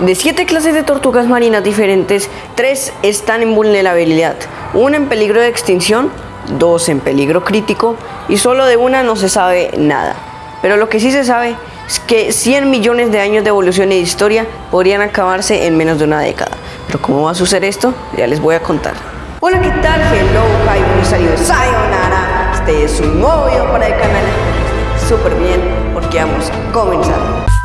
De siete clases de tortugas marinas diferentes, tres están en vulnerabilidad, una en peligro de extinción, dos en peligro crítico y solo de una no se sabe nada. Pero lo que sí se sabe es que 100 millones de años de evolución y de historia podrían acabarse en menos de una década. Pero ¿cómo va a suceder esto? Ya les voy a contar. Hola, ¿qué tal? Hello, hi, de sayonara. Este es un nuevo para el canal. Súper bien, porque vamos a comenzar.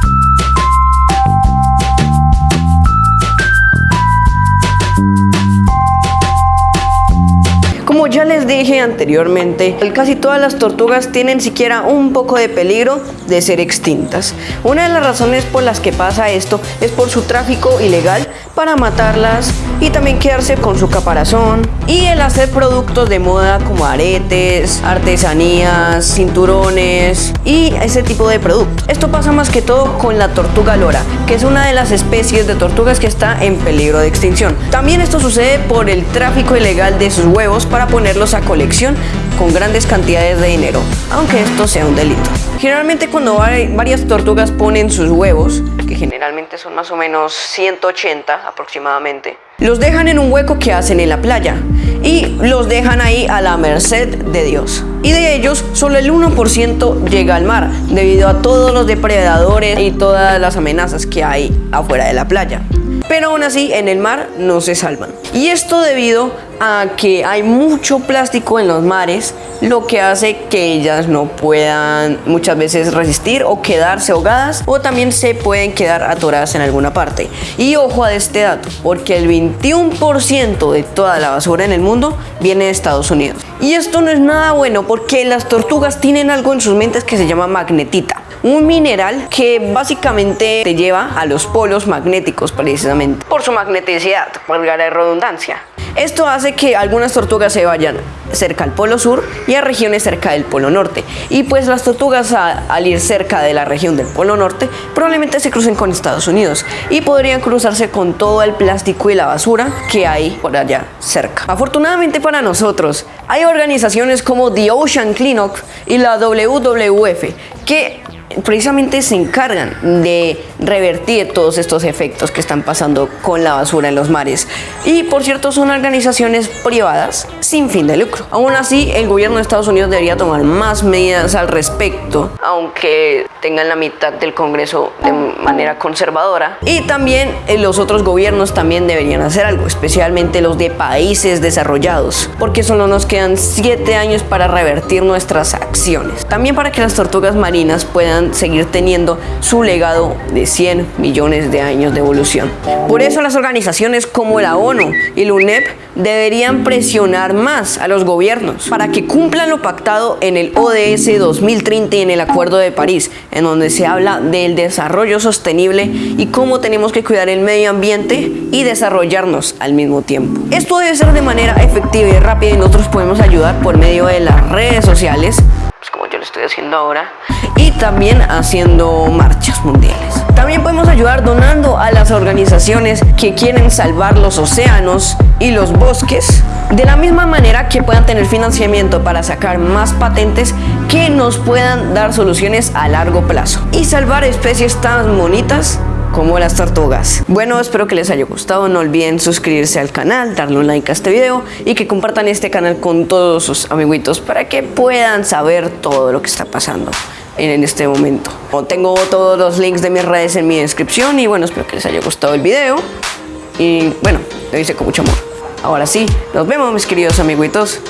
Ya les dije anteriormente, casi todas las tortugas tienen siquiera un poco de peligro de ser extintas. Una de las razones por las que pasa esto es por su tráfico ilegal para matarlas y también quedarse con su caparazón y el hacer productos de moda como aretes, artesanías, cinturones y ese tipo de productos. Esto pasa más que todo con la tortuga lora, que es una de las especies de tortugas que está en peligro de extinción. También esto sucede por el tráfico ilegal de sus huevos para ponerlos a colección con grandes cantidades de dinero, aunque esto sea un delito. Generalmente cuando varias tortugas ponen sus huevos, que generalmente son más o menos 180 aproximadamente, los dejan en un hueco que hacen en la playa y los dejan ahí a la merced de Dios. Y de ellos, solo el 1% llega al mar, debido a todos los depredadores y todas las amenazas que hay afuera de la playa pero aún así en el mar no se salvan. Y esto debido a que hay mucho plástico en los mares, lo que hace que ellas no puedan muchas veces resistir o quedarse ahogadas o también se pueden quedar atoradas en alguna parte. Y ojo a este dato, porque el 21% de toda la basura en el mundo viene de Estados Unidos. Y esto no es nada bueno porque las tortugas tienen algo en sus mentes que se llama magnetita un mineral que básicamente te lleva a los polos magnéticos precisamente por su magneticidad, valga la redundancia. Esto hace que algunas tortugas se vayan cerca al polo sur y a regiones cerca del polo norte. Y pues las tortugas al ir cerca de la región del polo norte probablemente se crucen con Estados Unidos y podrían cruzarse con todo el plástico y la basura que hay por allá cerca. Afortunadamente para nosotros hay organizaciones como The Ocean Cleanup y la WWF que precisamente se encargan de revertir todos estos efectos que están pasando con la basura en los mares. Y por cierto son organizaciones privadas sin fin de lucro. Aún así el gobierno de Estados Unidos debería tomar más medidas al respecto, aunque tengan la mitad del Congreso de manera conservadora. Y también eh, los otros gobiernos también deberían hacer algo, especialmente los de países desarrollados, porque solo nos quedan 7 años para revertir nuestras acciones. También para que las tortugas marinas seguir teniendo su legado de 100 millones de años de evolución. Por eso las organizaciones como la ONU y la UNEP deberían presionar más a los gobiernos para que cumplan lo pactado en el ODS 2030 y en el Acuerdo de París, en donde se habla del desarrollo sostenible y cómo tenemos que cuidar el medio ambiente y desarrollarnos al mismo tiempo. Esto debe ser de manera efectiva y rápida y nosotros podemos ayudar por medio de las redes sociales estoy haciendo ahora y también haciendo marchas mundiales. También podemos ayudar donando a las organizaciones que quieren salvar los océanos y los bosques de la misma manera que puedan tener financiamiento para sacar más patentes que nos puedan dar soluciones a largo plazo y salvar especies tan bonitas como las tortugas. Bueno, espero que les haya gustado. No olviden suscribirse al canal, darle un like a este video y que compartan este canal con todos sus amiguitos para que puedan saber todo lo que está pasando en este momento. Tengo todos los links de mis redes en mi descripción y bueno, espero que les haya gustado el video. Y bueno, lo hice con mucho amor. Ahora sí, nos vemos mis queridos amiguitos.